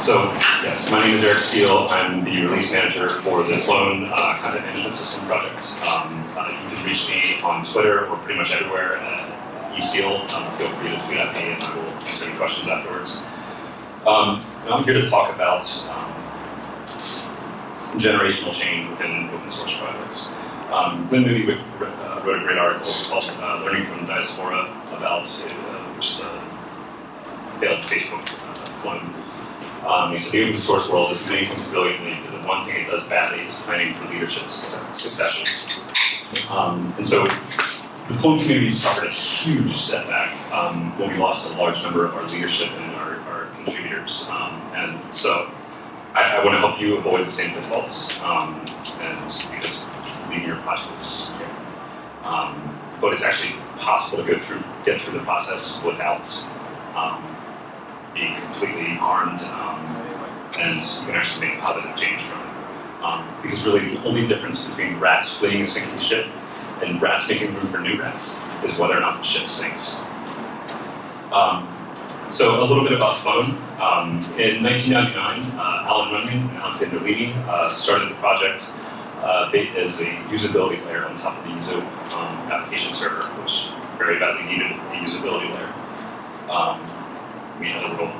so, yes, my name is Eric Steele. I'm the release manager for the Plone uh, Content Management System project. Um, uh, you can reach me on Twitter or pretty much everywhere at eSteele. Um, feel free to tweet at me and I will answer any questions afterwards. Um, I'm here to talk about um, generational change within open source projects. Um, Glyn Moody uh, wrote a great article called uh, Learning from Diaspora about, uh, which is a failed Facebook uh, clone. Um, the open source world is many things brilliantly, but the one thing it does badly is planning for leadership succession. Um, and so the Plone community suffered a huge setback um, when we lost a large number of our leadership and our, our contributors. Um, and so I, I want to help you avoid the same pitfalls, um, and because leading your project is. Um, but it's actually possible to go through, get through the process without um, being completely harmed, um, and you can actually make positive change from it. Um, because really, the only difference between rats fleeing a sinking ship and rats making room for new rats is whether or not the ship sinks. Um, so a little bit about Plone. Um, in 1999, uh, Alan Runyan and Alexander Limi uh, started the project uh, as a usability layer on top of the Zope um, application server, which very badly needed a usability layer. We had a little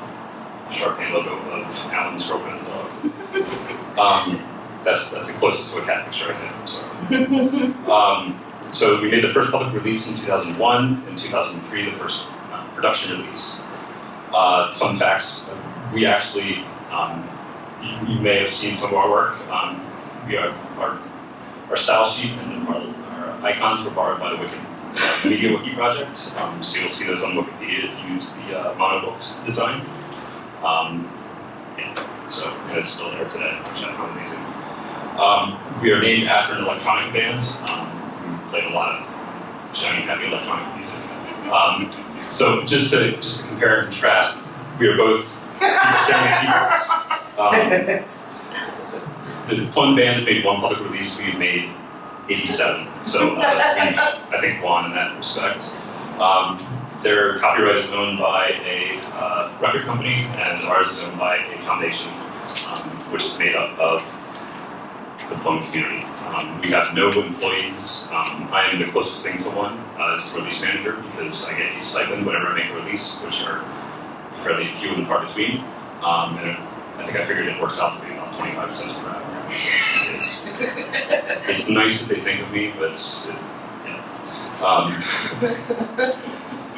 Shar Pei logo of Alan's girlfriend's dog. Um, that's that's the closest to a cat picture I can. I'm sorry. um, so we made the first public release in 2001. In 2003, the first uh, production release. Uh, fun facts: we actually, um, you, you, may have seen some of our work. Um, we are, our our style sheet and our, our icons were borrowed by the Wicked Media Wiki project. Um, so you'll see those on Wikipedia if you use the uh, monobook design. Um, yeah, so and it's still there today, which I found amazing. Um, we are named after an electronic band. Um, we played a lot of shiny, heavy electronic music. Um, so just to just to compare and contrast, we are both shiny keyboards. Um, the Plone band has made one public release. We've made 87. So uh, I think, won in that respect. Um, their copyright is owned by a uh, record company, and ours is owned by a foundation, um, which is made up of the Plone community. Um, we have no employees. Um, I am the closest thing to one uh, as release manager because I get a stipend whenever I make a release, which are fairly few and far between. Um, and I think I figured it works out to be about 25 cents per hour. It's, it's nice that they think of me, but yeah. Um,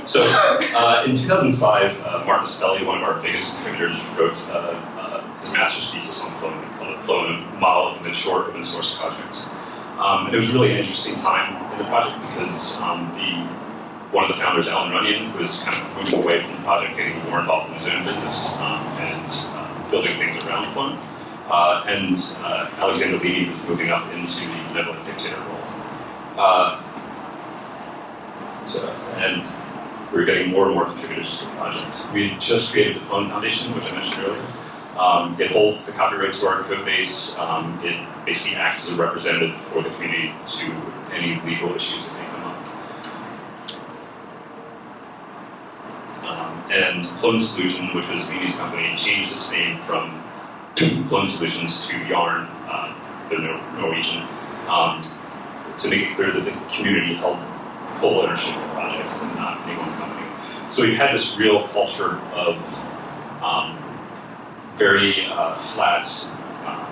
so uh, in 2005, uh, Martin Aspeli, one of our biggest contributors, wrote uh, uh his master's thesis on Plone, called it Plone, Model of the Short Open Source Project. Um, and it was really an interesting time in the project because um, the one of the founders, Alan Runyan, was kind of moving away from the project, getting more involved in his own business um, and uh, building things around Plone. Uh, and uh, Alexander Limi moving up into the benevolent dictator role. Uh, so, and we are getting more and more contributors to the project. We just created the Plone Foundation, which I mentioned earlier. Um, it holds the copyright to our code base. Um, it basically acts as a representative for the community to any legal issues that may come up. Um, and Plone Solution, which was Limi's company, changed its name from Plone Solutions to Jarn, uh, the Norwegian, um, to make it clear that the community held full ownership of the project and not any one company. So we've had this real culture of um, very uh, flat, um,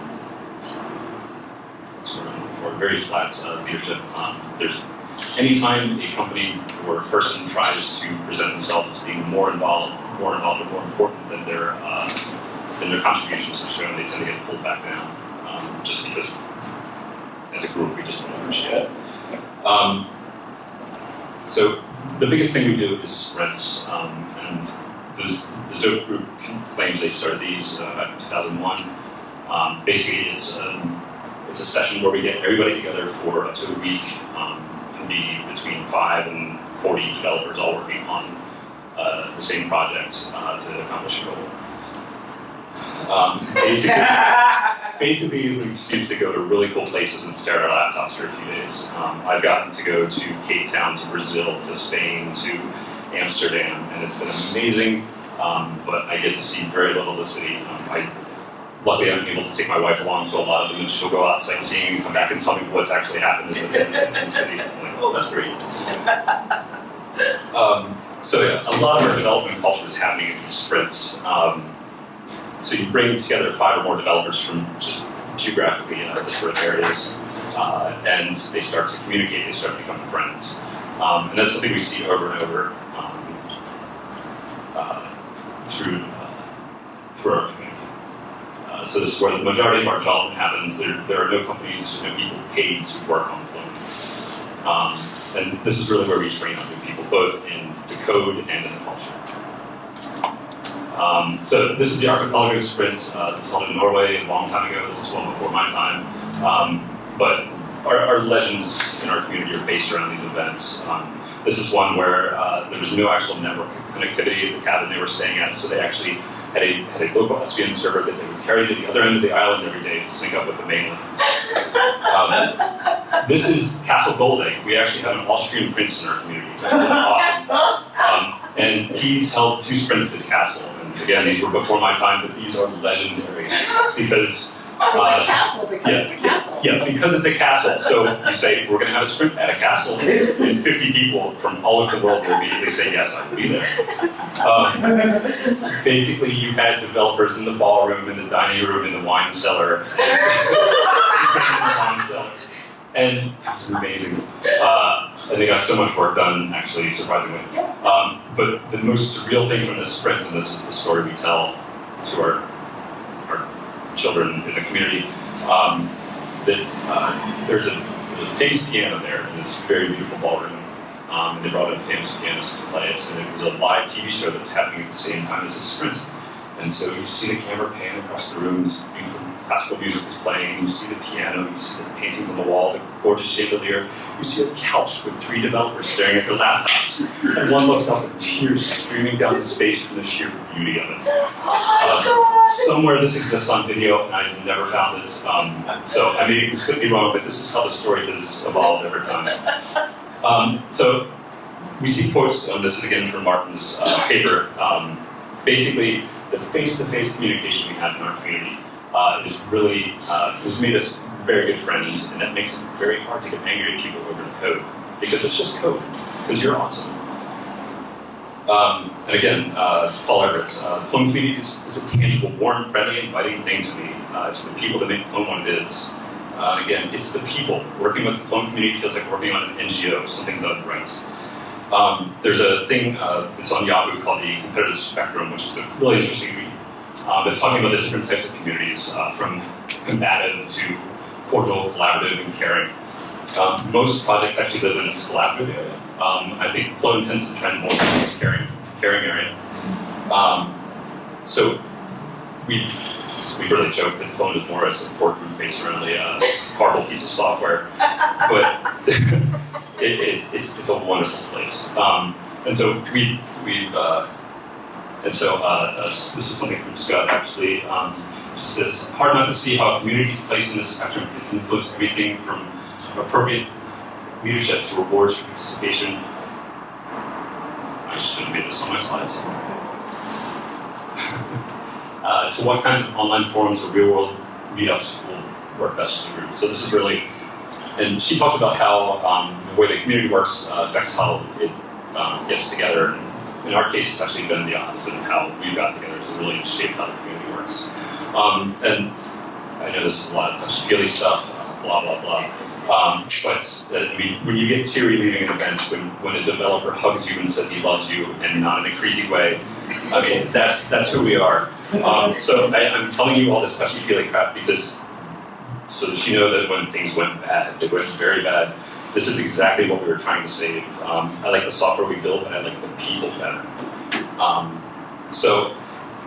what's very flat uh, leadership. Um, there's anytime a company or a person tries to present themselves as being more involved, more involved, or more important than their uh, than their contributions have shown, they tend to get pulled back down, um, just because as a group we just don't appreciate it. Um, so the biggest thing we do is sprints, um, and the Zope group claims they started these uh, in 2001. Um, basically, it's a, um, it's a session where we get everybody together for up to a week. Um, can be between five and 40 developers all working on uh, the same project uh, to accomplish a goal. Um, basically, basically is an excuse to go to really cool places and stare at our laptops for a few days. Um, I've gotten to go to Cape Town, to Brazil, to Spain, to Amsterdam, and it's been amazing. um, but I get to see very little of the city. Um, I, luckily, I'm able to take my wife along to a lot of them, and she'll go out sightseeing and come back and tell me what's actually happened in the, in the city. I'm like, oh, that's great. Um, so yeah, a lot of our development culture is happening in these sprints. Um, so you bring together five or more developers from just geographically uh, disparate areas, uh, and they start to communicate. They start to become friends, um, and that's something we see over and over um, uh, through uh, through our community. Uh, so this is where the majority of our development happens. There, there are no companies, no people paid to work on deployment. Um, and this is really where we train on new people, both in the code and in the culture. Um, so this is the Archipelago Sprint. Uh, this in Norway a long time ago. This is well before my time. Um, but our, our, legends in our community are based around these events. Um, this is one where uh, there was no actual network connectivity at the cabin they were staying at, so they actually had a, had a local SVN server that they would carry to the other end of the island every day to sync up with the mainland. Um, this is Castle Goldegg. We actually have an Austrian prince in our community. Awesome. Um, and he's held two sprints at his castle. Again, these were before my time, but these are legendary because Oh, it's uh, a castle because yeah, it's a castle. Yeah, because it's a castle. So you say, we're going to have a sprint at a castle, and 50 people from all over the world will immediately say, yes, I will be there. Um, basically, you had developers in the ballroom, in the dining room, in the wine cellar. And it's amazing. Uh, and they got so much work done, actually, surprisingly. Um, but the most surreal thing from this sprint, and this is the story we tell to our our children in the community, um, that uh, there's, a, a famous piano there in this very beautiful ballroom. Um, and they brought in famous pianist to play it, and it was a live TV show that was happening at the same time as the sprint. And so you see the camera pan across the room, this beautiful classical music is playing, you see the piano, you see the paintings on the wall, the gorgeous chandelier, you see a couch with three developers staring at their laptops, and one looks up with tears streaming down his face from the sheer beauty of it. Uh, somewhere this exists on video, and I've never found it, um, so I may be completely wrong, but this is how the story has evolved over time. Um, so we see quotes, and this is again from Martin's uh, paper, um, basically the face-to-face -face communication we have in our community uh, is really, uh, has made us very good friends, and that makes it very hard to get angry at people over the code, because it's just code, because you're awesome. Um, and again, uh, Paul Everitt, uh, Plone community is, is, a tangible, warm, friendly, inviting thing to me. Uh, it's the people that make Plone what it is. Uh, again, it's the people. Working with the Plone community feels like working on an NGO, something done right. Um, there's a thing uh, that's on Yahoo called the competitive spectrum, which is a really interesting uh, but talking about the different types of communities, uh, from combative to cordial, collaborative, and caring. Um, most projects actually live in this collaborative area. Um, I think Plone tends to trend more towards caring, caring area. Um, so we've we really joke that Plone is more a support group based around a uh, horrible piece of software, but it, it, it's, it's a wonderful place. Um, and so we, we've uh, and so uh, uh, this is something from Scott actually. Um, she says, hard not to see how a community's place in this spectrum can influence everything from appropriate leadership to rewards for participation. I should have made this on my slides. uh, to what kinds of online forums or real world meetups will work best for the group. So this is really, and she talked about how um, the way the community works uh, affects how it um, gets together and in our case, it's actually been the opposite of how we got together. It's really shaped how the community works. Um, and I know this is a lot of touchy-feely stuff, uh, blah, blah, blah. Um, but uh, I mean, when you get teary leaving an event, when, when a developer hugs you and says he loves you, and not in a creepy way, I mean, that's that's who we are. Um, so I, am telling you all this touchy-feely crap because so that you know that when things went bad, they went very bad, this is exactly what we were trying to save. Um, I like the software we built, but I like the people better. Um, so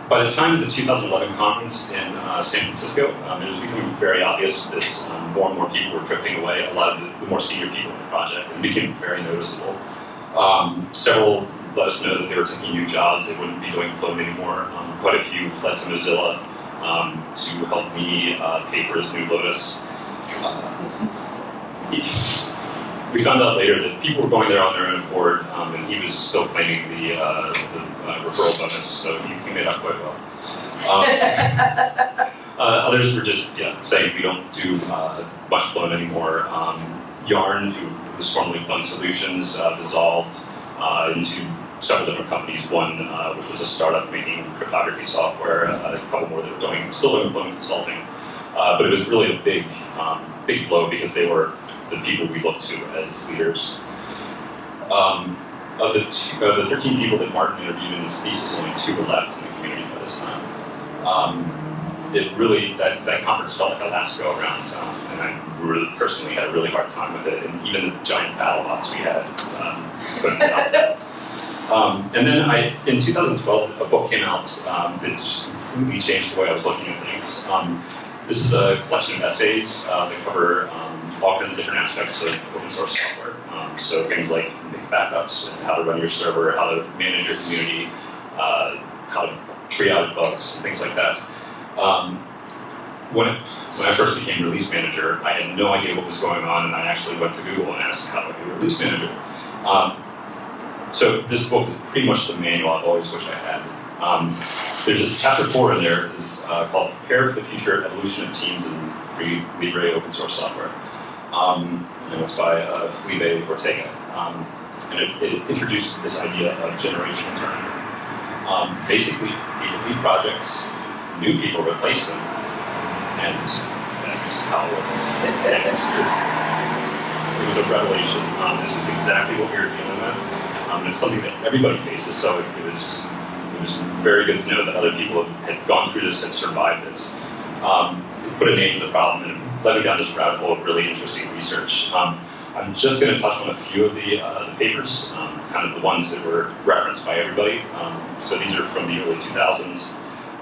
by the time of the 2011 conference in uh, San Francisco, um, it was becoming very obvious that um, more and more people were drifting away, a lot of the, the, more senior people in the project. It became very noticeable. Um, several let us know that they were taking new jobs, they wouldn't be doing Plone anymore. Um, quite a few fled to Mozilla to help me uh, pay for his new Lotus. Uh, we found out later that people were going there on their own accord, um, and he was still claiming the, uh, the uh, referral bonus, so he, he made out quite well. Um, uh, others were just yeah, saying we don't do uh, much Plone anymore. Um, Jarn, who was formerly Plone Solutions, uh, dissolved uh, into several different companies. One, uh, which was a startup making cryptography software, uh, a couple more that were doing still doing Plone consulting. Uh, but it was really a big, um, big blow because they were the people we look to as leaders. Um, of the two, of the 13 people that Martin interviewed in his thesis, only two were left in the community by this time. Um, it really that, that conference felt like a last go around, um, and I really personally had a really hard time with it. And even the giant battle bots we had um, couldn't help that. Um, and then I, in 2012, a book came out um, that completely changed the way I was looking at things. Um, this is a collection of essays uh, that cover um, all kinds of different aspects of open source software. Um, so things like backups, and how to run your server, how to manage your community, uh, how to triage bugs, and things like that. Um, when, when I first became release manager, I had no idea what was going on, and I actually went to Google and asked how I be release manager. Um, so this book is pretty much the manual I've always wished I had. Um, there's a chapter four in there is uh, called "Prepare for the Future Evolution of Teams in Free Libre Open Source Software," um, and it's by uh, Felipe Ortega. Um, and it, it, introduced this idea of generational turnover. Um, basically, people lead projects, new people replace them, and that's how it. And was just, it was a revelation. Um, this is exactly what we were dealing with. Um, it's something that everybody faces, so it, it, was it was very good to know that other people had gone through this, had survived it. Um, it put a name to the problem, and led me down this rabbit hole of really interesting research. Um, I'm just going to touch on a few of the, uh, the papers, um, kind of the ones that were referenced by everybody. Um, so these are from the early 2000s.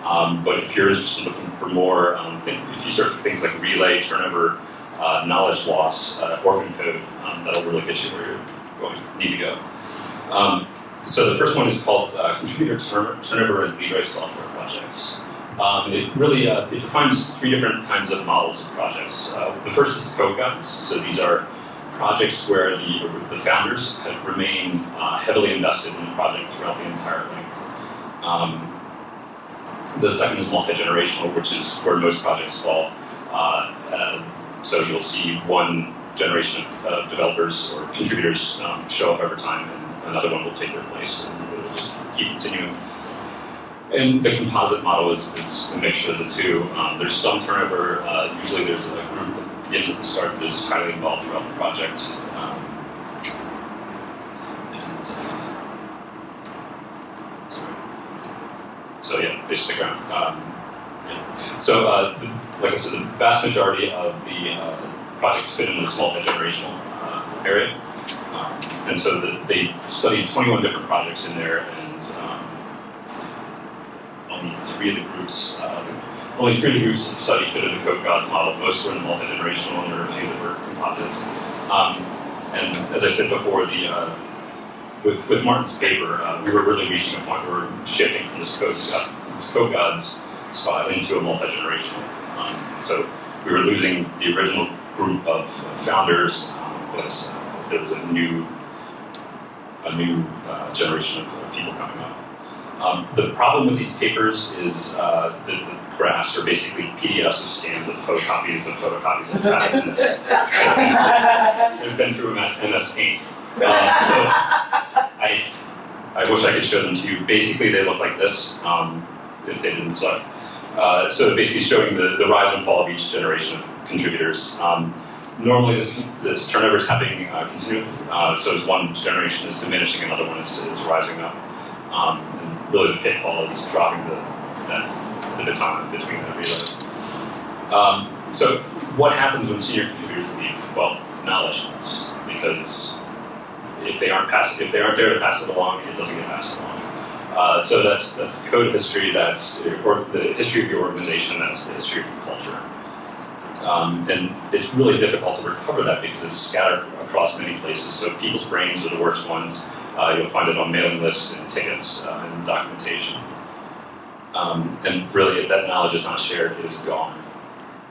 Um, but if you're interested in looking for more, um, if you search for things like relay, turnover, uh, knowledge loss, uh, orphan code, um, that'll really get you where you're going need to go. So the first one is called uh, Contributor Turnover and Libre Software Projects. Um, it really uh, it defines three different kinds of models of projects. Uh, the first is code gods. So these are projects where the, the founders have remained uh, heavily invested in the project throughout the entire length. Um, the second is multi-generational, which is where most projects fall. Uh, so you'll see one generation of developers or contributors um, show up over time, and another one will take their place, and it'll just keep continuing. And the composite model is, is a mixture of the two. Um, there's some turnover. Uh, usually there's a group that begins at the start that is highly involved throughout the project. so yeah, they stick around. Um, yeah. So, uh, the, like I said, the vast majority of the uh, projects fit in this multi-generational uh, area. Um, and so the, they studied 21 different projects in there, and um, only three of the groups, uh, only three of the groups studied fit in the Code Gods model. Most were in multi-generational, and there were a few that were composite. Um, and as I said before, the uh, with, with Martin's paper, uh, we were really reaching a point where we're shifting from this code, this code gods spot into a multi-generational. Um, so we were losing the original group of founders, um, but there was a new, a new uh, generation of, of, people coming up. Um, the problem with these papers is uh, the, the, graphs are basically PDFs of scans of photocopies of photocopies of patents. They've been through MS Paint. Uh, so I, I wish I could show them to you. Basically, they look like this, um, if they didn't suck. Uh, so basically showing the, the rise and fall of each generation of contributors. Um, normally this, this turnover is happening uh, continually, uh, so as one generation is diminishing, another one is, is rising up. Um, really the pitfall is dropping the, that, the baton between the relay. Um, so what happens when senior contributors leave? Well, knowledge loss, because if they aren't pass, if they aren't there to pass it along, it doesn't get passed along. Uh, so that's that's code history. That's or the history of your organization. That's the history of your culture. Um, and it's really difficult to recover that because it's scattered across many places. So people's brains are the worst ones. Uh, you'll find it on mailing lists and tickets uh, and documentation. Um, and really, if that knowledge is not shared, it is gone.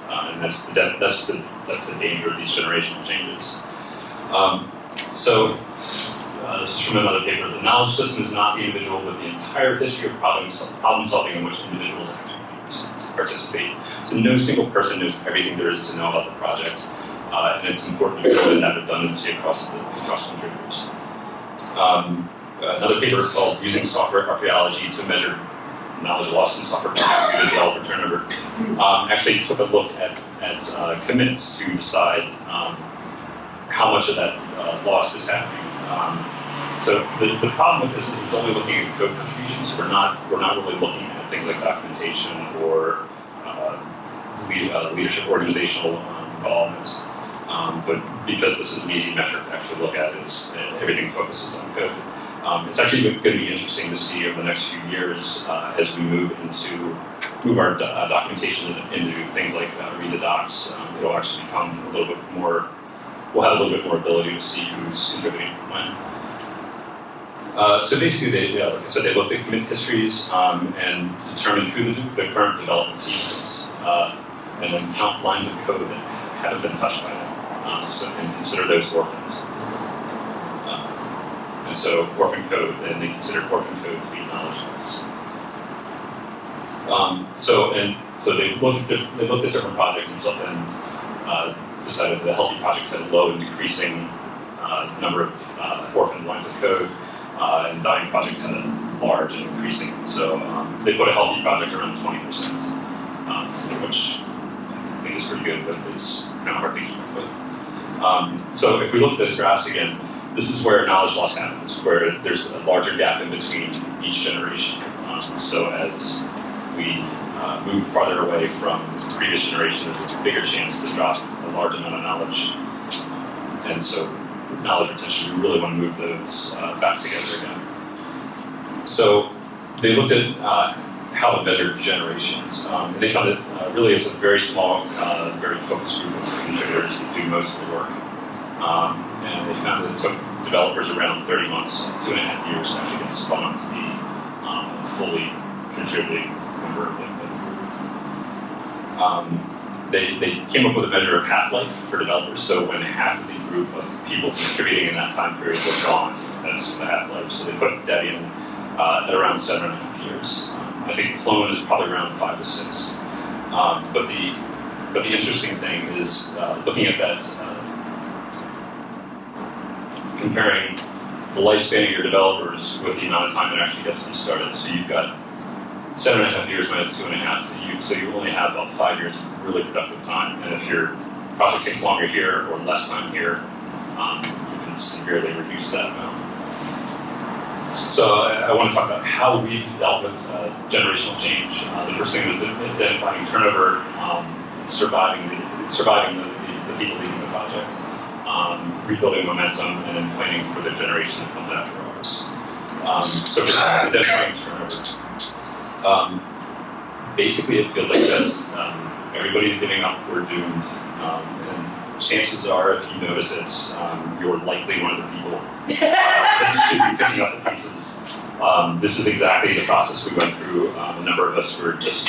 Uh, and that's the, that's the that's the danger of these generational changes. Um, so uh, this is from another paper. The knowledge system is not the individual, but the entire history of problem, problem solving in which individuals participate. So no single person knows everything there is to know about the project, uh, and it's important to build in that redundancy across the across contributors. Um, another paper called "Using Software Archaeology to Measure Knowledge Loss in Software Turnover" um, actually took a look at at uh, commits to decide um, how much of that uh, loss is happening. Um, so the, the problem with this is it's only looking at code contributions. We're not we're not really looking at things like documentation or uh, lead, uh, leadership organizational um, involvement. Um, but because this is an easy metric to actually look at, it's everything focuses on code. Um, it's actually going to be interesting to see over the next few years uh, as we move into move our do uh, documentation into things like uh, read the docs. Um, it'll actually become a little bit more. We'll have a little bit more ability to see who's contributing when. Uh, so basically, they, like I said, they looked at commit histories um, and determined who the, the, current development team is, uh, and then count lines of code that haven't been touched by them, um, so, and consider those orphans. Uh, and so orphan code, and they consider orphan code to be knowledge base. Um, so and so they looked at they looked at different projects and stuff, and uh, decided that the healthy project had a low and decreasing uh, number of uh, orphan lines of code uh, and dying projects had a large and increasing. So um, they put a healthy project around 20%, um, which I think is pretty good, but it's kind of hard to keep up with. Um, so if we look at those graphs again, this is where knowledge loss happens, where there's a larger gap in between each generation. Um, so as we uh, move farther away from previous generations, there's a bigger chance to drop a large amount of knowledge. And so knowledge retention, we really want to move those uh, back together again. So they looked at uh, how to measure generations, um, and they found that uh, really it's a very small, uh, very focused group of contributors that do most of the work. Um, and they found that it took developers around 30 months, two and a half years to actually get up to be um, fully contributing of. Um, they, they came up with a measure of half-life for developers. So when half of the group of people contributing in that time period were gone, that's the half-life. So they put Debian uh, at around seven and a half years. Um, I think Plone is probably around five to six. Um, but the but the interesting thing is uh, looking at that, uh, comparing the lifespan of your developers with the amount of time it actually gets them started. So you've got seven and a half years minus two and a half. You, so you only have about five years of really productive time. And if your project takes longer here or less time here, um, you can severely reduce that amount. So I, I, want to talk about how we've dealt with uh, generational change. Uh, the first thing is identifying turnover, um, surviving the, surviving the, the, the, people leading the project, um, rebuilding momentum, and then planning for the generation that comes after ours. Um, so identifying turnover. Um, basically, it feels like this. Um, everybody's giving up. We're doomed. Um, and chances are, if you notice it, um, you're likely one of the people uh, that should be picking up the pieces. Um, this is exactly the process we went through. Um, a number of us were just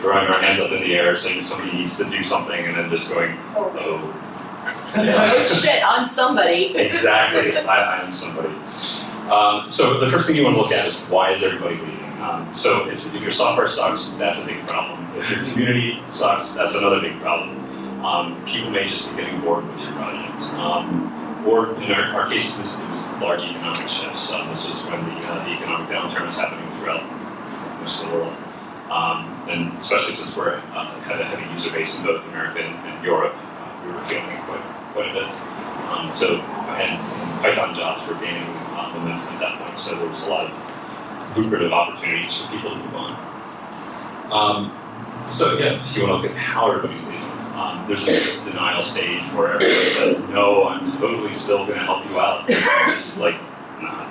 throwing our hands up in the air, saying somebody needs to do something, and then just going, oh. Oh shit, I'm somebody. exactly, I, I am somebody. Um, so the first thing you want to look at is why is everybody leaving? Um, so if, if, your software sucks, that's a big problem. If your community sucks, that's another big problem. Um, people may just be getting bored with your project. Um, or in our, our case, this was large economic shifts. Um, this was when the, uh, the, economic downturn was happening throughout most of the world. Um, and especially since we uh, have a heavy user base in both America and, and Europe, uh, we were feeling it quite, quite a bit. Um, so, and Python jobs were gaining uh, momentum at that point, so there was a lot of lucrative opportunities for people to move on. Um, so again, if you want to look at how everybody's leaving, um, there's a denial stage where everybody says, no, I'm totally still going to help you out. just like, nah.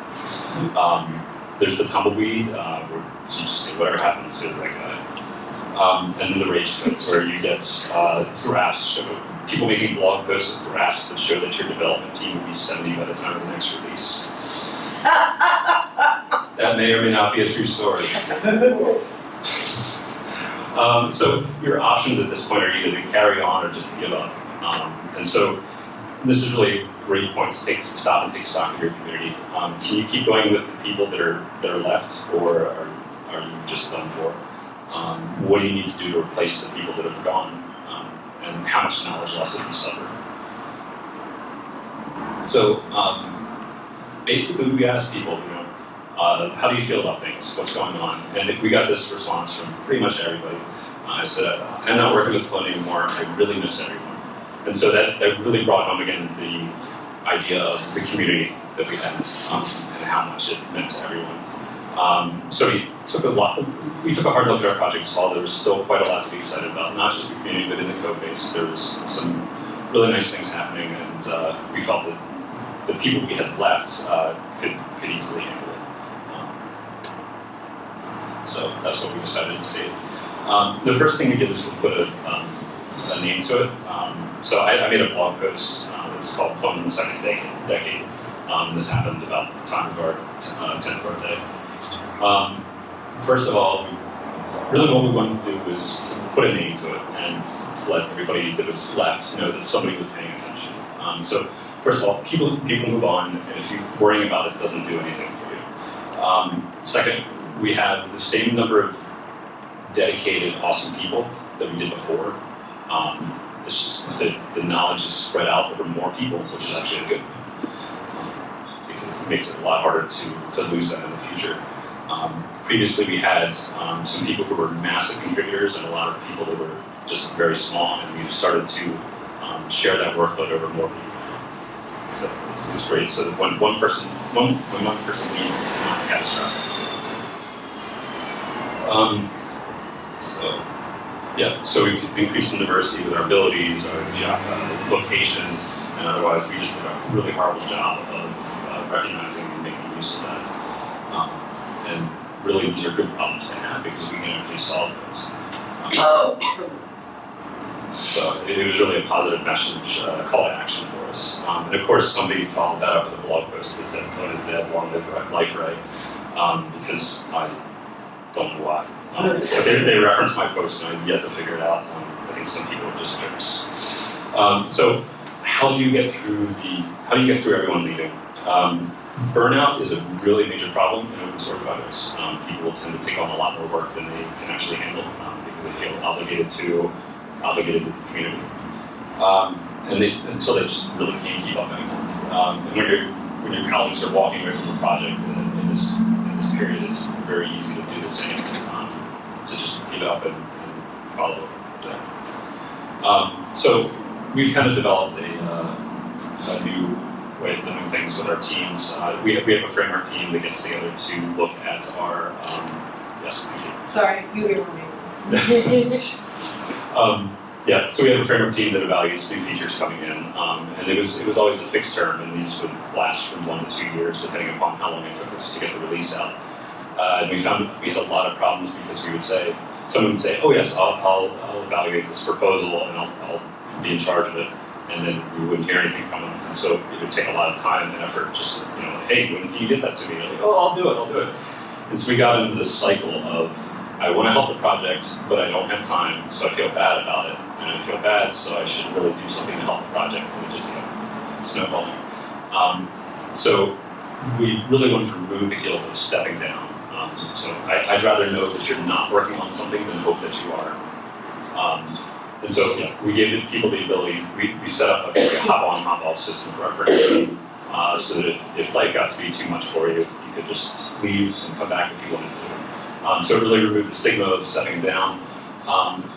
Um, there's the tumbleweed, uh, where you just say whatever happened to that guy. Um, and then the rage quit, where you get uh, graphs, people making blog posts with graphs that show that your development team will be 70 by the time of the next release. that may or may not be a true story. um, so your options at this point are either to carry on or just give up. Um, and so this is really a great point to take stop and take stock of your community. Um, can you keep going with the people that are that are left, or are, are you just done for? Um, what do you need to do to replace the people that have gone? And how much knowledge loss have you suffered? So um, basically, we asked people, you know, uh, how do you feel about things? What's going on? And we got this response from pretty much everybody. Uh, I said, I'm not working with Plone anymore. I really miss everyone. And so that, that really brought home again the idea of the community that we had um, and how much it meant to everyone. Um, so we took a lot, we took a hard look at our project, saw there was still quite a lot to be excited about, not just the community, but in the code base. There was some really nice things happening, and uh, we felt that the people we had left uh, could, could easily handle it. Um, so that's what we decided to save. Um, the first thing we did was to put a, um, a name to it. Um, so I, I, made a blog post. Um, it was called "Plone in the Second Decade." This happened about the time of our uh, 10th birthday. Um, first of all, really what we wanted to do was to put a name to it and to let everybody that was left know that somebody was paying attention. Um, so first of all, people people move on, and if you're worrying about it, it doesn't do anything for you. Um, second, we have the same number of dedicated, awesome people that we did before. Um, it's just that the knowledge is spread out over more people, which is actually a good thing. Because it makes it a lot harder to, to lose that in the future. Um, previously, we had um, some people who were massive contributors and a lot of people that were just very small, and we've started to um, share that workload over more people. So it's, it's great. So when one person, one, when one person leaves, it's not catastrophic. Um, so yeah, so we increased the diversity with our abilities, our job, uh, location, and otherwise we just did a really horrible job of uh, recognizing and making use of that. Um, and really these are good problems to have because we can actually solve those. Um, so it, was really a positive message, uh, call to action for us. Um, and of course somebody followed that up with a blog post that said Plone is dead, long live life right, um, because I don't know why. Um, they, they reference my post and I've yet to figure it out. Um, I think some people are just jerks. Um, so how do you get through the, how do you get through everyone leaving? Um, burnout is a really major problem in open source projects. Um, people tend to take on a lot more work than they can actually handle um, because they feel obligated to, obligated to the community. and they, until they just really can't keep up anymore. and when, you when your colleagues are walking away from the project in, in, this, in this period, it's very easy to do the same to just give up and, and follow that. Um, so we've kind of developed a, uh, a, new way of doing things with our teams. Uh, we, have, we have a framework team that gets together to look at our, um, yes. Sorry, you were me. um, yeah, so we have a framework team that evaluates new features coming in, um, and it was it was always a fixed term, and these would last from one to two years, depending upon how long it took us to get the release out. Uh, and we found we had a lot of problems because we would say, someone would say, oh yes, I'll, I'll, I'll evaluate this proposal and I'll, I'll, be in charge of it. And then we wouldn't hear anything from them. And so it would take a lot of time and effort just, you know, hey, when can you get that to me? And like, oh, I'll do it, I'll do it. And so we got into this cycle of, I want to help the project, but I don't have time, so I feel bad about it. And I feel bad, so I should really do something to help the project. And it just, you know, snowballing. Um, so we really wanted to remove the guilt of stepping down um, so I, would rather know that you're not working on something than hope that you are. Um, and so yeah, we gave people the ability, we, we set up a, like a hop-on, hop-off system for our production uh, so that if, if life got to be too much for you, you could just leave and come back if you wanted to. Um, so it really removed the stigma of stepping down. Um,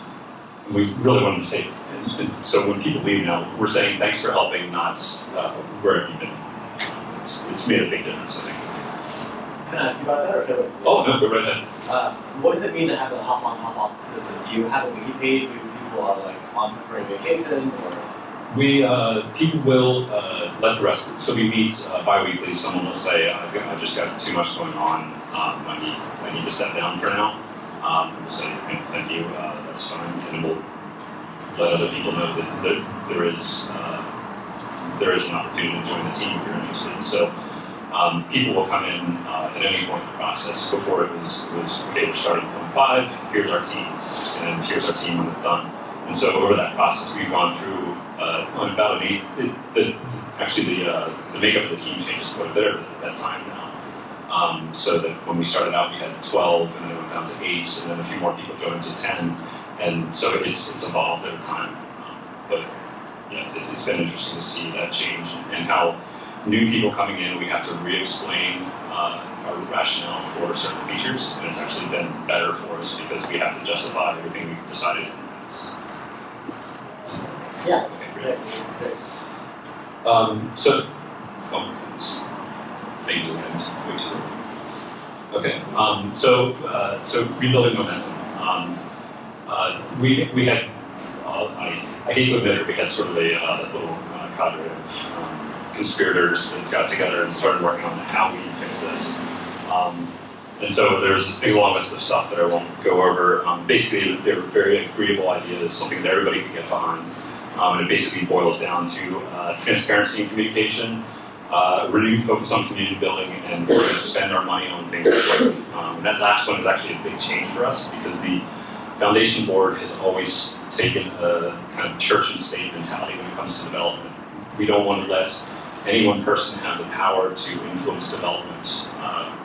we really wanted to say, and, and, so when people leave now, we're saying thanks for helping, not uh, where have you been. It's, it's made a big difference, I think. Can I ask you about that, or should I? Oh, no, go right ahead. Uh, what does it mean to have a hop on, hop off system? Do you have a wiki page people like on vacation, or? We, uh, people will uh, let the rest, so we meet uh, bi-weekly, someone will say, I've, I've just got too much going on, um, I, need, I need to step down for now. Um, we'll say, thank you, uh, that's fine, and we'll let other people know that there, there is uh, there is an opportunity to join the team if you're interested. So um, people will come in uh, at any point in the process. Before it was, was okay, we're starting point five, here's our team, and here's our team when it's done. And so over that process, we've gone through uh, about an eight. It, the, actually, the uh, the makeup of the team changes quite a bit at that time now. Um, so that when we started out, we had 12, and then it went down to eight, and then a few more people joined to 10, and so it's it's evolved over time. Um, but yeah, it's, it's been interesting to see that change and how new people coming in, we have to re-explain uh, our rationale for certain features, and it's actually been better for us because we have to justify everything we've decided. Yeah. Okay, great. Um, so, oh goodness, maybe we went way. Okay, um, so uh, so rebuilding momentum. Um, uh, we we had uh, I, I hate to admit it, we had sort of a uh, little uh, cadre of um, conspirators that got together and started working on how we fix this. Um, and so there's this big long list of stuff that I won't go over. Um, basically, they were very agreeable ideas, something that everybody could get behind. Um, and it basically boils down to uh, transparency and communication, uh, renewed focus on community building, and we're going to spend our money on things that work. Um, that last one is actually a big change for us because the foundation board has always taken a kind of church and state mentality when it comes to development. We don't want to let any one person have the power to influence development uh,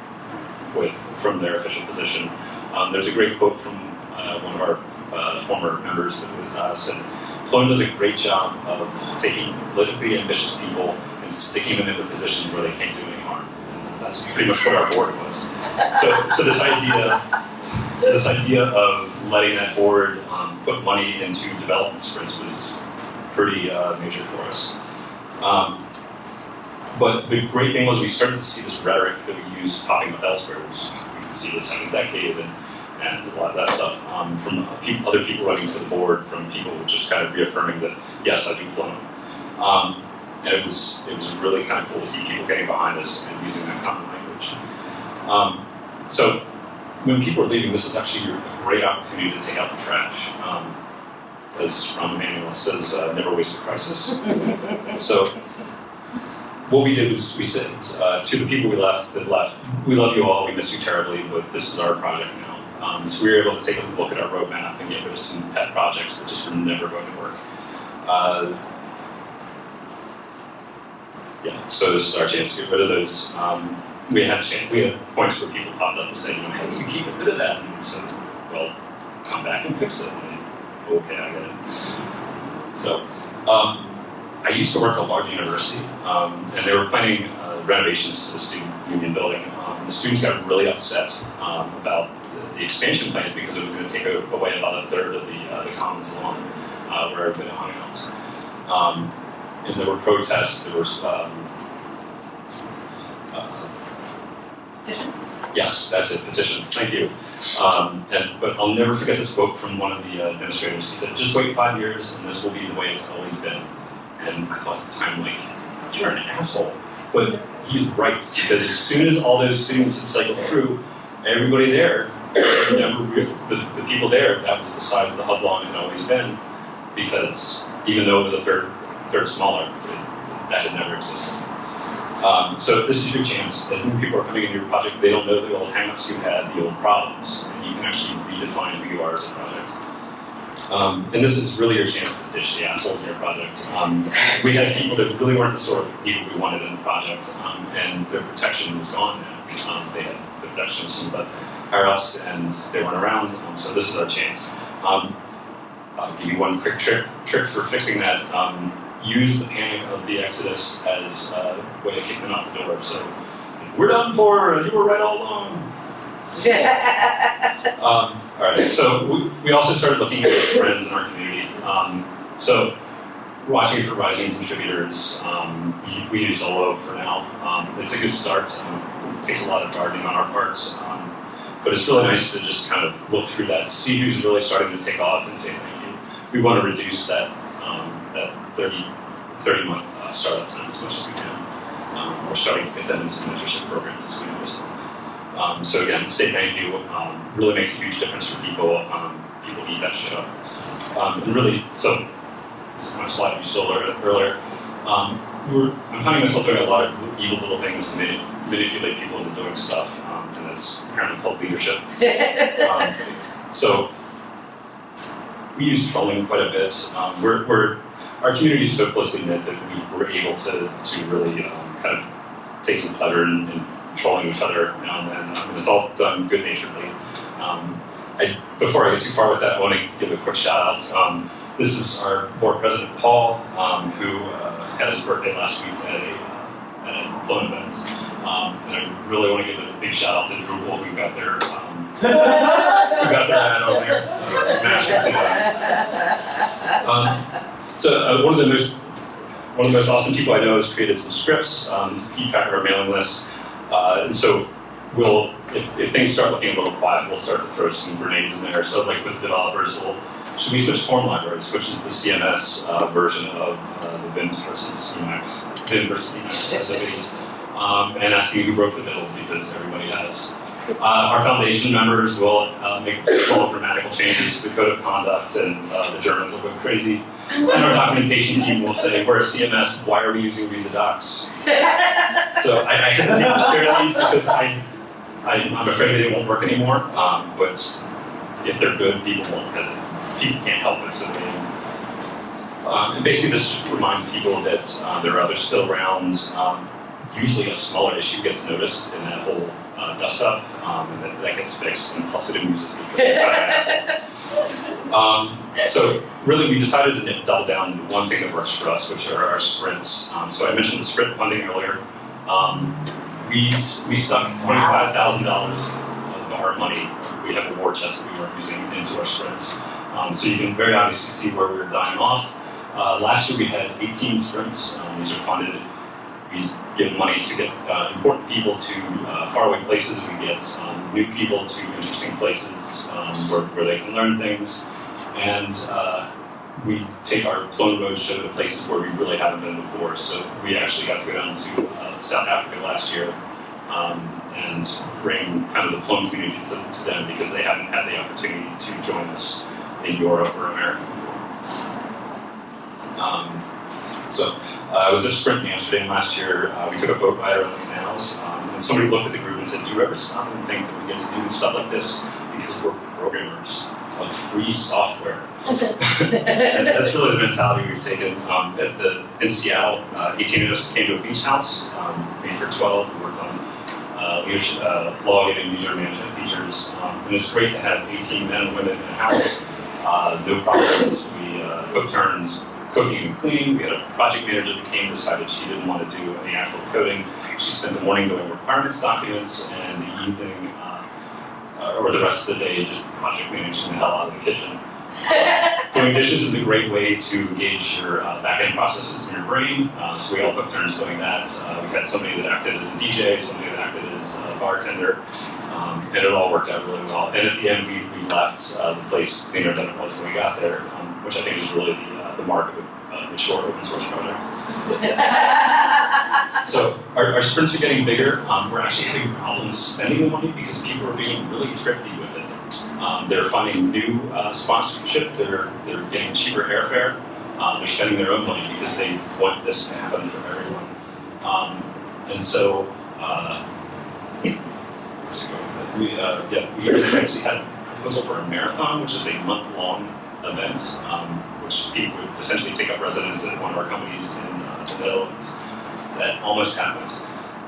with from their official position. Um, there's a great quote from uh, one of our uh, former members that uh, said, Plone does a great job of taking politically ambitious people and sticking them into positions where they can't do any harm. And that's pretty much what our board was. So, so this idea, this idea of letting that board um, put money into development sprints was pretty uh, major for us. Um, but the great thing was we started to see this rhetoric that we use popping up elsewhere. We see the second decade and, and a lot of that stuff um, from other people running for the board, from people just kind of reaffirming that yes, I do Plone. Um, and it was it was really kind of cool to see people getting behind us and using that common language. Um, so when people are leaving, this is actually a great opportunity to take out the trash. Um, as Rahm Emanuel says, uh, never waste a crisis. so what we did was we said uh, to the people we left that left, we love you all, we miss you terribly, but this is our project now. Um, so we were able to take a look at our roadmap and get rid of some pet projects that just were never going to work. Uh, yeah, so this is our chance to get rid of those. Um, we had chance, we had points where people popped up to say, you know, you keep rid of that, and we said, well, come back and fix it. And, okay, I get it. So. Um, I used to work at a large university, um, and they were planning uh, renovations to the student union building. Um, the students got really upset um, about the, expansion plans because it was going to take away about a third of the, uh, the commons lawn uh, where everybody hung out. Um, and there were protests. There was um, uh, Petitions? yes, that's it. Petitions. Thank you. Um, and, but I'll never forget this quote from one of the uh, administrators. He said, "Just wait five years, and this will be the way it's always been." And I thought at the time, like, you're an asshole. But he's right, because as soon as all those students had cycled through, everybody there, the, the people there, that was the size of the hub long had always been, because even though it was a third, third smaller, it, that had never existed. Um, so this is your chance. As new people are coming into your project, they don't know the old hangups you had, the old problems, and you can actually redefine who you are as a project. Um, and this is really your chance to ditch the assholes in your project. Um, we had people that really weren't the sort of people we wanted in the project, um, and their protection was gone now. Um, they had the protection of some higher ups, and they weren't around. Um, so this is our chance. Um, I'll give you one quick trick, trick for fixing that. use the panic of the exodus as a way to kick them out the door. So we're done for. You were right all along. Um, all right, so we, we also started looking at trends in our community. Um, so watching for rising contributors, um, we, we, use Ohloh for now. Um, it's a good start. Um, it takes a lot of gardening on our parts, um, but it's really nice to just kind of look through that, see who's really starting to take off and say thank you. We want to reduce that, um, that 30, 30 month uh, startup time as much as we can. we're starting to get them into mentorship programs as we notice. Um, so again, say thank you um, really makes a huge difference for people. Um, people eat that shit up. Um, and really, so this is my slide you saw earlier. Um, we're, I'm finding myself doing a lot of evil little things to manipulate people into doing stuff, um, that's apparently called leadership. so we use trolling quite a bit. we're, we're our community is so closely knit that we were able to, to really um, kind of take some pleasure in, in trolling each other and. Um, and it's all done good naturedly. Um, I, before I get too far with that, I want to give a quick shout out. Um, this is our board president, Paul, um, who uh, had his birthday last week at, a, uh, at employment event. Um, and I really want to give a big shout out to Drupal, who got their, um, who got their hat over there. Uh, um, so uh, one of the most one of the most awesome people I know has created some scripts, um, keep track of our mailing list, uh, and so we'll if, if things start looking a little quiet, we'll start to throw some grenades in there. So like with developers, we'll should we switch form libraries, which is the CMS uh, version of uh, the Vim versus Emacs, Vim versus Emacs activities, um, and asking who broke the middle because everybody has. Uh, our foundation members will uh, make small grammatical changes to the code of conduct, and uh, the Germans will go crazy. And our documentation team will say, "We're a CMS. Why are we using read the docs?" So I, I hesitate to share these because I, I, I'm afraid they won't work anymore. Um, but if they're good, people won't hesitate. People can't help it, so they. Um, and basically, this just reminds people that uh, there are others still around. Um, usually, a smaller issue gets noticed in that whole uh, dust up, um, and that, that gets fixed, and plus it amuses people. um, so really, we decided to double down on one thing that works for us, which are our sprints. Um, so I mentioned the sprint funding earlier. Um, we we stuck twenty five thousand dollars of our money. We have a war chest that we weren't using into our sprints. Um, so you can very obviously see where we were dying off. Uh, last year we had 18 sprints. Um, these are funded. We give money to get uh, important people to uh, faraway places. We get um, new people to interesting places um, where, where they can learn things. And uh, we take our Plone Road show to places where we really haven't been before. So we actually got to go down to uh, South Africa last year um, and bring kind of the Plone community to, to them because they haven't had the opportunity to join us in Europe or America before. Um, so uh, I was at a sprint in Amsterdam last year. Uh, we took a boat ride around the canals, um, and somebody looked at the group and said, "Do you ever stop and think that we get to do stuff like this because we're programmers of free software?" and that's really the mentality we've taken. Um, at the in Seattle, uh, 18 of us came to a beach house. Um, made for 12. We worked on uh, leadership, uh, logging and user management features, um, and it's great to have 18 men and women in a house. Uh, no problems. We uh, took turns cooking and cleaning. We had a project manager that came, decided she didn't want to do any actual coding. She spent the morning doing requirements documents and the evening, uh, uh, or the rest of the day, just project managing the hell out of the kitchen. doing dishes is a great way to engage your uh, back-end processes in your brain. Uh, so we all took turns doing that. Uh, we had somebody that acted as a DJ, somebody that acted as a bartender, um, and it all worked out really well. And at the end, we, we left uh, the place cleaner than it was when we got there, um, which I think is really the the mark of a uh, mature open source project. so our, our, sprints are getting bigger. Um, we're actually having problems spending the money because people are being really thrifty with it. Um, they're finding new uh, sponsorship. They're they're getting cheaper airfare. Um, they're spending their own money because they want this to happen for everyone. Um, and so, uh, we uh, yeah we actually had a proposal for a marathon, which is a month long event. Um, which Pete would essentially take up residence at one of our companies in uh, the Netherlands. That almost happened.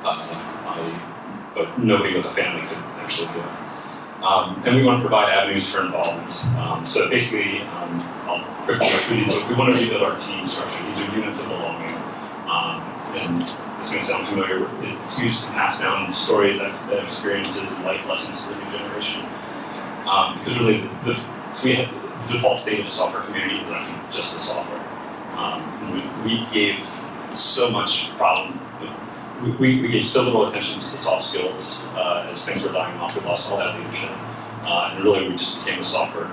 Uh, I, but nobody with a family could actually do it. Um, and we want to provide avenues for involvement. Um, so basically, um, I'll quickly. We want to rebuild our team structure. These are units of belonging. Um, and this may sound familiar. It's used to pass down stories, experiences, and life lessons to the new generation. Um, because really, the, so we have default state of the software community actually just the software. Um, we, we, gave so much problem. We, we, gave so little attention to the soft skills uh, as things were dying off. We lost all that leadership, uh, and really we just became a software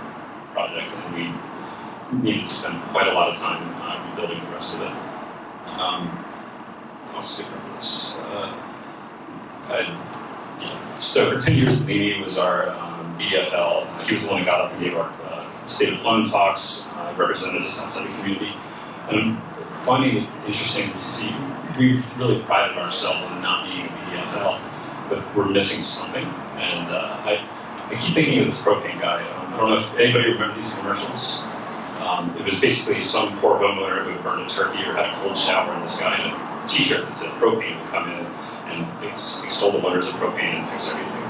project, and we needed to spend quite a lot of time uh, rebuilding the rest of it. Um, I'll skip over this. Uh, I. So for 10 years, Limi was our um, BDFL. He was the one who got up and gave our state of Plone talks, uh, represented us outside the community. And I'm finding it interesting to see, we've really prided ourselves on not being a BDFL, but we're missing something. And uh, I, I keep thinking of this propane guy. Um, I don't know if anybody remembers these commercials. Um, it was basically some poor homeowner who burned a turkey or had a cold shower, and this guy in a t-shirt that said propane would come in and ex- extol the wonders of propane and fix everything.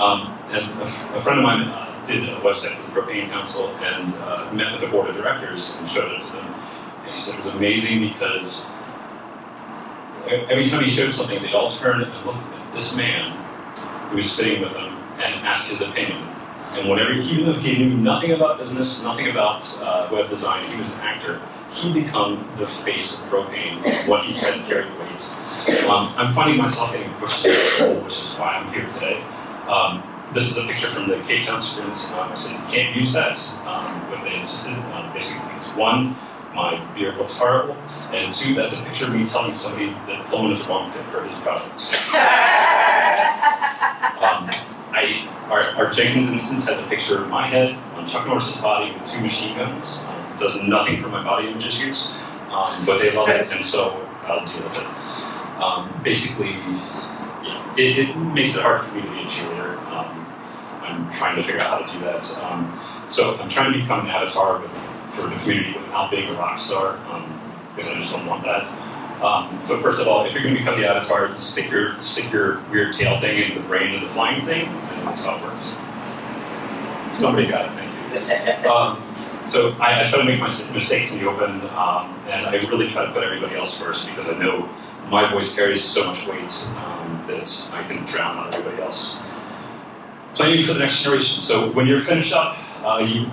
Um, and a, a friend of mine uh, did a website for the Propane Council and uh, met with the board of directors and showed it to them. And he said it was amazing because every time he showed something, they'd all turn and look at this man who was sitting with them and ask his opinion. And whenever, even though he knew nothing about business, nothing about uh, web design, he was an actor, he'd become the face of propane. What he said carried weight. Um, I'm finding myself getting pushed to the which is why I'm here today. Um, this is a picture from the Cape Town Sprint. Um, I said you can't use that, um, but they insisted on basically things. One, my beard looks horrible, and two, that's a picture of me telling somebody that Pullman is the wrong fit for his project. Um, I, our, our Jenkins instance has a picture of my head on Chuck Norris's body with two machine guns. Um, it does nothing for my body image issues, um, but they love it, and so I'll deal with it. Um, basically, yeah, it, it makes it hard for me to be a cheerleader. Um, I'm trying to figure out how to do that. Um, so I'm trying to become an avatar with, for the community without being a rock star, um, because I just don't want that. Um, so first of all, if you're going to become the avatar, stick your stick your weird tail thing into the brain of the flying thing, and that's how it works. Somebody got it, thank you. Um, so I, I try to make my mistakes in the open, um, and I really try to put everybody else first because I know my voice carries so much weight um, that I can drown out everybody else. Planning for the next generation. So when you're finished up, uh, you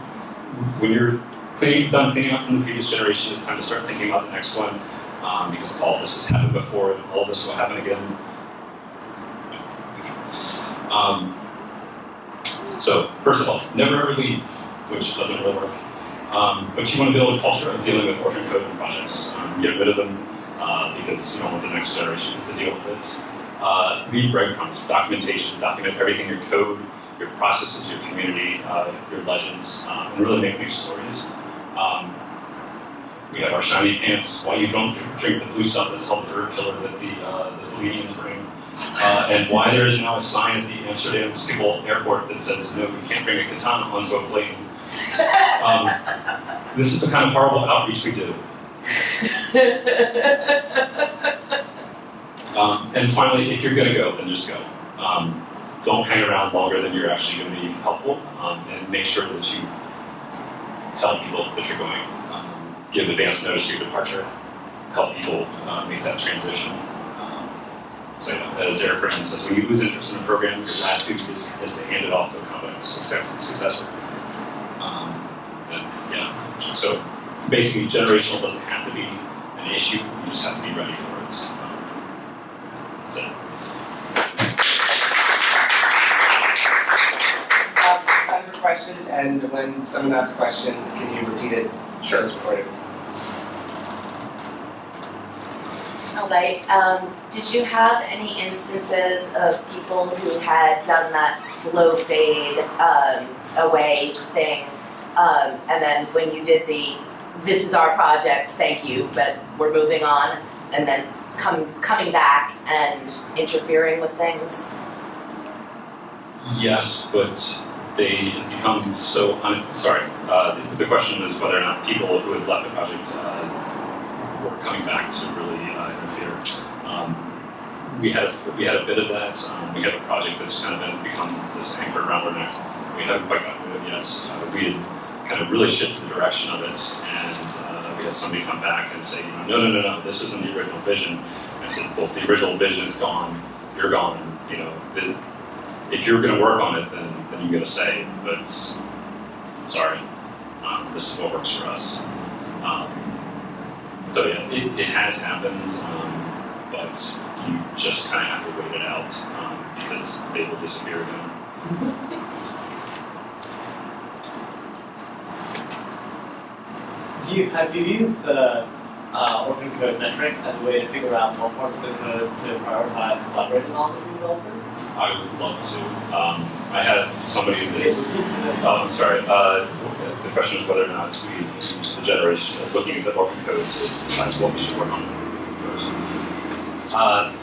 when you're cleaning, done cleaning up from the previous generation, it's time to start thinking about the next one um, because all this has happened before and all this will happen again. Um, so, first of all, never ever leave, which doesn't really work. Um, but you want to build a culture of dealing with orphan code projects. Um, get rid of them uh, because you don't want the next generation to deal with this. Uh, leave breadcrumbs, documentation, document everything your code, your processes, your community, uh, your legends, um, and really make new stories. Um, we have our shiny pants. Why you don't drink the blue stuff that's called the bird killer that the uh, the Slovenians bring, uh, and why there is now a sign at the Amsterdam Schiphol airport that says no, you can't bring a katana onto a plane. Um, this is the kind of horrible outreach we do. Um, and finally, if you're going to go, then just go. Um, don't hang around longer than you're actually going to be helpful, um, and make sure that you tell people that you're going. Um, give advance notice of your departure. Help people uh, make that transition. Um, so, as Eric Brennan says, when you lose interest in a program, your last duty is, is to hand it off to a competent success, successor. Um, yeah, so basically, generational doesn't have to be an issue. You just have to be ready for it. Um, that's it. Uh, time for questions, and when someone asks a question, can you repeat it? Sure, it's recorded. All right, um, did you have any instances of people who had done that slow fade, um, away thing? Um, and then when you did the, this is our project, thank you, but we're moving on, and then come, coming back and interfering with things? Yes, but they become so un- sorry. Uh, the, the question is whether or not people who had left the project uh, were coming back to really uh, interfere. Um, we had a, we had a bit of that. Um, we have a project that's kind of been become this anchor around our neck. We haven't quite gotten rid of it yet. Uh, we had kind of really shifted the direction of it, and uh, we had somebody come back and say, no, no, no, no, this isn't the original vision. I said, well, the original vision is gone. You're gone. You know, the, if you're going to work on it, then then you get a say. But sorry, um, this is what works for us. Um, so yeah, it, it has happened, um, but you just kind of have to wait it out um, because they will disappear again. Do you, have you used the uh, orphan code metric as a way to figure out what parts of the code to prioritize collaborating on with developers? I would love to. Um, I had somebody that's. Oh, I'm sorry. Uh, the question is whether or not we use the generation of looking at the orphan code to what we should work on first. Uh,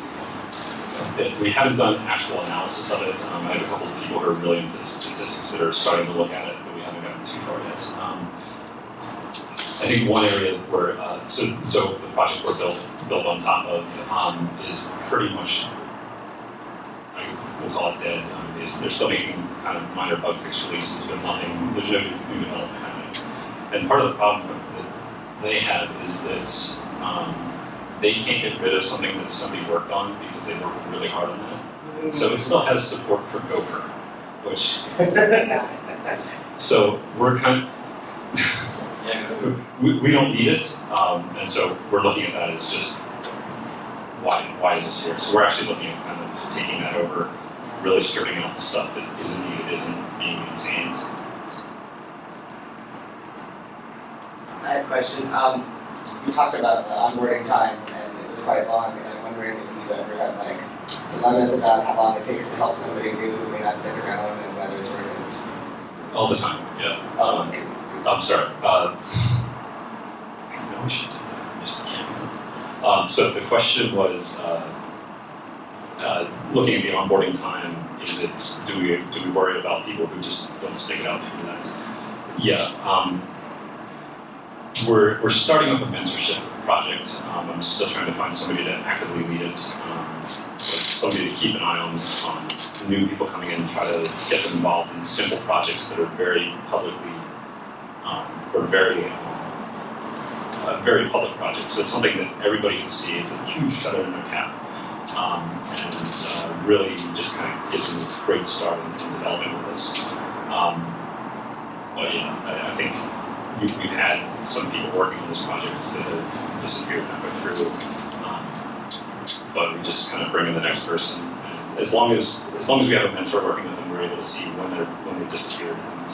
we haven't done actual analysis of it. Um, I have a couple of people who are brilliant at statistics that are starting to look at it, but we haven't gotten too far yet. Um, I think one area where, uh, so, so the project we're built, built on top of, um, is pretty much, we'll call it dead, um, is, they're still making kind of minor bug fix releases, but nothing, there's no new development happening. And part of the problem that they have is that, um, they can't get rid of something that somebody worked on because they worked really hard on that. So it still has support for Gopher, which, so we're kind of. we, we don't need it, um, and so we're looking at that as just why why is this here? So we're actually looking at kind of taking that over, really stripping out the stuff that isn't needed, isn't being maintained. I have a question. Um, you talked about onboarding time and it was quite long and I'm wondering if you've ever had like dilemmas about how long it takes to help somebody new who may not stick around and whether it's worth it. All the time, yeah. Um, I'm sorry. Uh, I know we should do that. I just can't. Um, so the question was, uh, uh, looking at the onboarding time, is it do we do we worry about people who just don't stick it out through that? Yeah. Um, we're we're starting up a mentorship project. Um, I'm still trying to find somebody to actively lead it. Um, somebody to keep an eye on on new people coming in and try to get them involved in simple projects that are very publicly um, or very um, a very public project. So it's something that everybody can see. It's a huge feather in their cap, um, and uh, really just kind of gives them a great start in, in developing with this. Um, but yeah, I, I think we, we've had some people working on these projects that have disappeared halfway through. Um, but we just kind of bring in the next person. And as long as as long as we have a mentor working with them, we're able to see when they're when they've disappeared and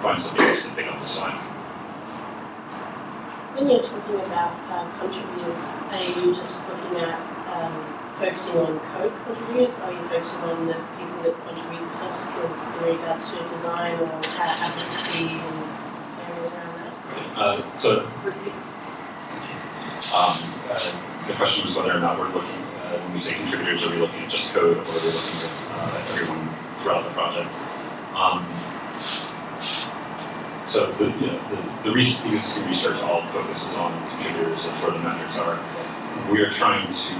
find somebody else to pick up the slack. When you're talking about um, contributors, are you just looking at um, focusing on code contributors? Are you focusing on the people that contribute the soft skills in regards to design or advocacy and areas around that? Uh, so um, uh, the question was whether or not we're looking, uh, when we say contributors, are we looking at just code or are we looking at uh, everyone throughout the project? Um, so the, you know, the, the re- existing research all focuses on contributors, that's where the metrics are. We are trying to,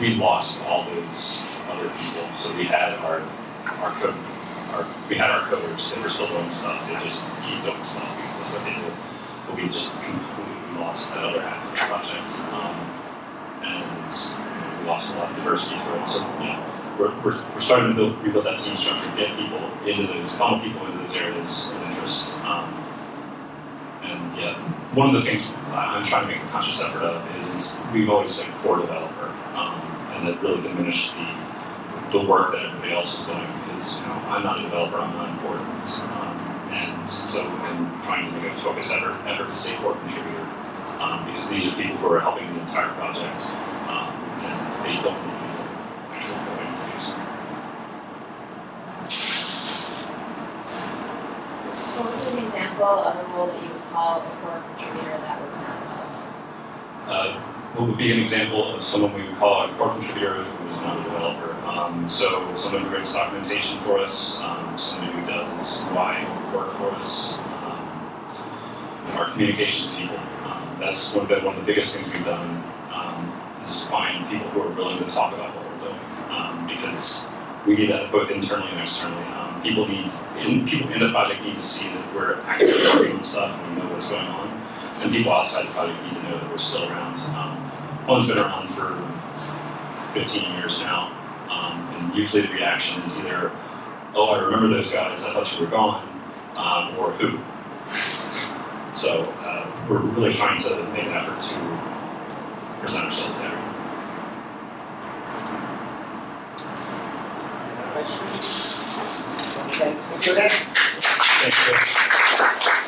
we lost all those other people. So we had our, our code, our, we had our coders, they were still doing stuff, they just keep doing stuff because that's what they do. But we just completely lost that other half of the project. Um, and we lost a lot of diversity through it. So, you know, we're, we're, we're starting to build, rebuild that team structure, get people into those, funnel people into those areas of interest. Um, and yeah, one of the things I'm trying to make a conscious effort of is we've always said core developer, and that really diminished the the work that everybody else is doing because you know I'm not a developer, I'm not important, um, and so I'm trying to make a focus effort effort to say core contributor um, because these are people who are helping the entire project, um, and they don't need actual coding to do so. What was an example of a role that you would call a core contributor that was not? Uh, would be an example of someone we would call a core contributor who is not a developer? Um, so someone who writes documentation for us, um, someone who does UI work for us, um, our communications people. Um, that's one of, the, one of the biggest things we've done um, is find people who are willing to talk about what we're doing um, because we need that both internally and externally. People need in, people in the project need to see that we're actively on stuff and we know what's going on, and people outside the project need to know that we're still around. Um, One's been around for 15 years now, um, and usually the reaction is either, "Oh, I remember those guys. I thought you were gone," um, or "Who." So uh, we're really trying to make an effort to present ourselves better. Questions? Okay, so for that, Thank you.